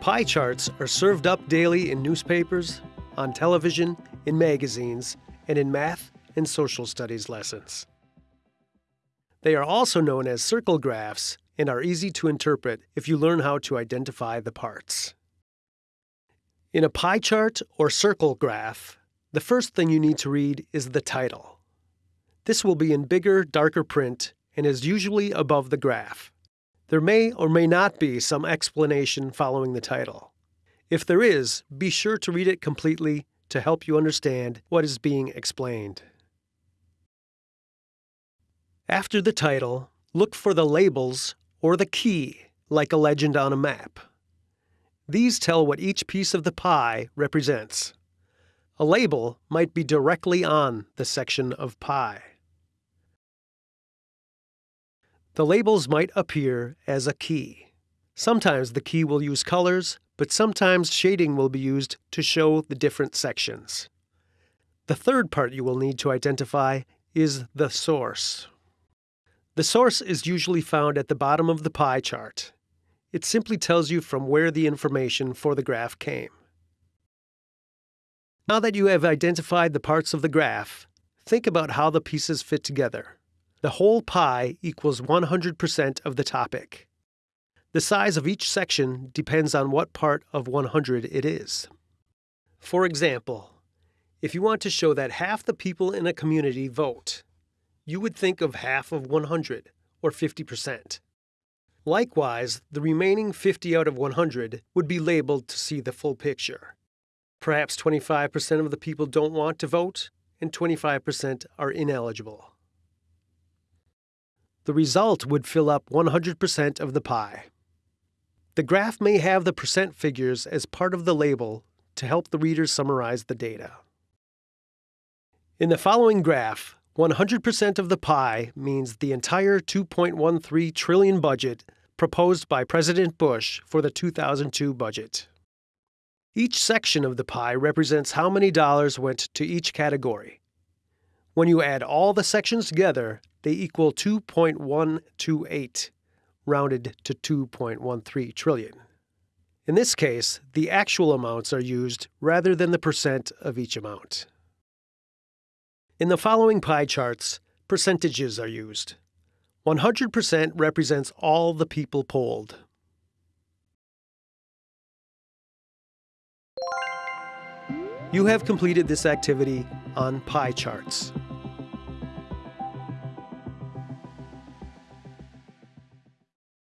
Pie charts are served up daily in newspapers, on television, in magazines, and in math and social studies lessons. They are also known as circle graphs and are easy to interpret if you learn how to identify the parts. In a pie chart or circle graph, the first thing you need to read is the title. This will be in bigger, darker print and is usually above the graph. There may or may not be some explanation following the title. If there is, be sure to read it completely to help you understand what is being explained. After the title, look for the labels or the key, like a legend on a map. These tell what each piece of the pie represents. A label might be directly on the section of pie. The labels might appear as a key. Sometimes the key will use colors, but sometimes shading will be used to show the different sections. The third part you will need to identify is the source. The source is usually found at the bottom of the pie chart. It simply tells you from where the information for the graph came. Now that you have identified the parts of the graph, think about how the pieces fit together. The whole pie equals 100% of the topic. The size of each section depends on what part of 100 it is. For example, if you want to show that half the people in a community vote, you would think of half of 100, or 50%. Likewise, the remaining 50 out of 100 would be labeled to see the full picture. Perhaps 25% of the people don't want to vote, and 25% are ineligible. The result would fill up 100% of the pie. The graph may have the percent figures as part of the label to help the reader summarize the data. In the following graph, 100% of the pie means the entire 2.13 trillion budget proposed by President Bush for the 2002 budget. Each section of the pie represents how many dollars went to each category. When you add all the sections together, they equal 2.128, rounded to 2.13 trillion. In this case, the actual amounts are used rather than the percent of each amount. In the following pie charts, percentages are used. 100% represents all the people polled. You have completed this activity on pie charts.